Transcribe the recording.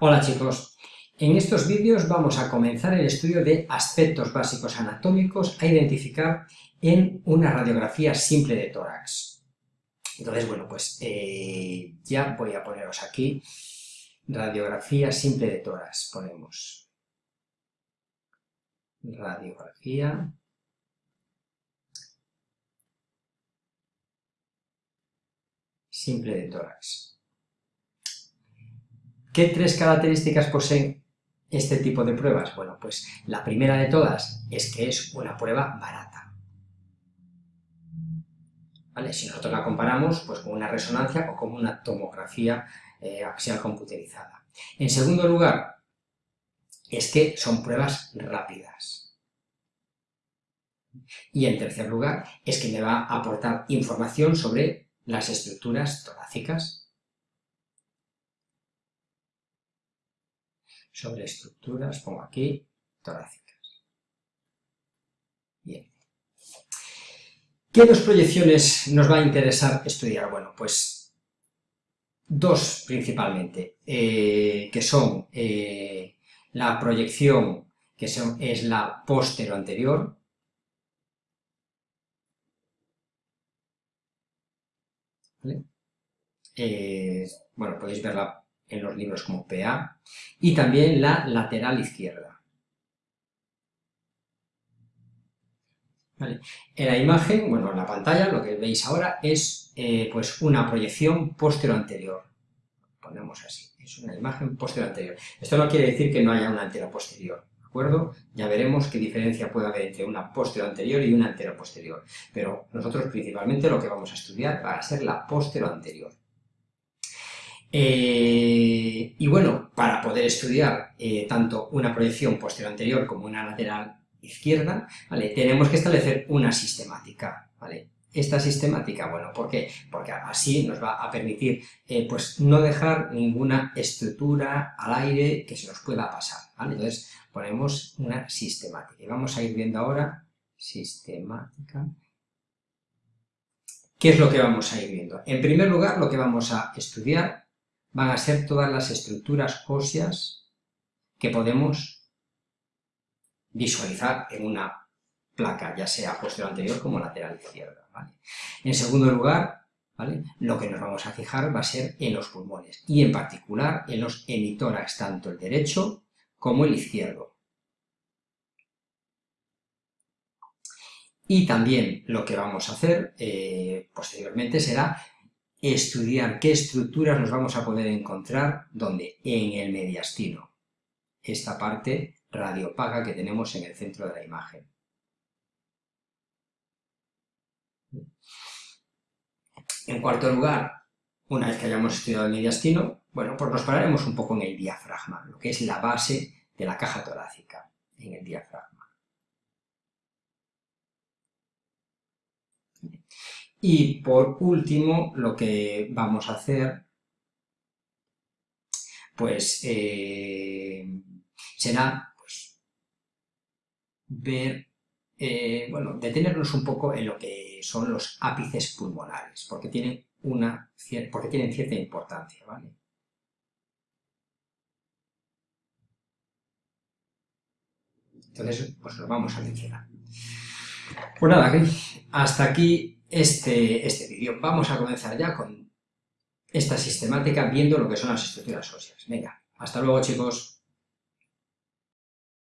Hola chicos, en estos vídeos vamos a comenzar el estudio de aspectos básicos anatómicos a identificar en una radiografía simple de tórax. Entonces, bueno, pues eh, ya voy a poneros aquí radiografía simple de tórax, ponemos radiografía simple de tórax. ¿Qué tres características poseen este tipo de pruebas? Bueno, pues la primera de todas es que es una prueba barata. ¿Vale? Si nosotros la comparamos pues, con una resonancia o con una tomografía eh, axial computerizada. En segundo lugar, es que son pruebas rápidas. Y en tercer lugar, es que me va a aportar información sobre las estructuras torácicas sobre estructuras, pongo aquí, torácicas. Bien. ¿Qué dos proyecciones nos va a interesar estudiar? Bueno, pues dos principalmente, eh, que son eh, la proyección que es la póstero anterior, eh, bueno, podéis verla en los libros como PA, y también la lateral izquierda. En la imagen, bueno, en la pantalla, lo que veis ahora es eh, pues una proyección postero-anterior. Ponemos así, es una imagen postero-anterior. Esto no quiere decir que no haya una antero-posterior, ¿de acuerdo? Ya veremos qué diferencia puede haber entre una postero-anterior y una antero-posterior. Pero nosotros principalmente lo que vamos a estudiar va a ser la postero-anterior. Eh, y bueno, para poder estudiar eh, tanto una proyección posterior anterior como una lateral izquierda, ¿vale? tenemos que establecer una sistemática. ¿vale? Esta sistemática, bueno, ¿por qué? Porque así nos va a permitir eh, pues no dejar ninguna estructura al aire que se nos pueda pasar. ¿vale? Entonces ponemos una sistemática. Y vamos a ir viendo ahora sistemática. ¿Qué es lo que vamos a ir viendo? En primer lugar, lo que vamos a estudiar van a ser todas las estructuras óseas que podemos visualizar en una placa, ya sea posterior anterior como lateral izquierda. En segundo lugar, lo que nos vamos a fijar va a ser en los pulmones, y en particular en los hemitórax, tanto el derecho como el izquierdo. Y también lo que vamos a hacer eh, posteriormente será estudiar qué estructuras nos vamos a poder encontrar, donde En el mediastino, esta parte radiopaga que tenemos en el centro de la imagen. En cuarto lugar, una vez que hayamos estudiado el mediastino, bueno, pues nos pararemos un poco en el diafragma, lo que es la base de la caja torácica, en el diafragma. Y por último, lo que vamos a hacer, pues, eh, será pues, ver, eh, bueno, detenernos un poco en lo que son los ápices pulmonares, porque tienen, una, porque tienen cierta importancia, ¿vale? Entonces, pues lo vamos a mencionar. Pues nada, hasta aquí este, este vídeo. Vamos a comenzar ya con esta sistemática viendo lo que son las estructuras óseas. Venga, hasta luego chicos.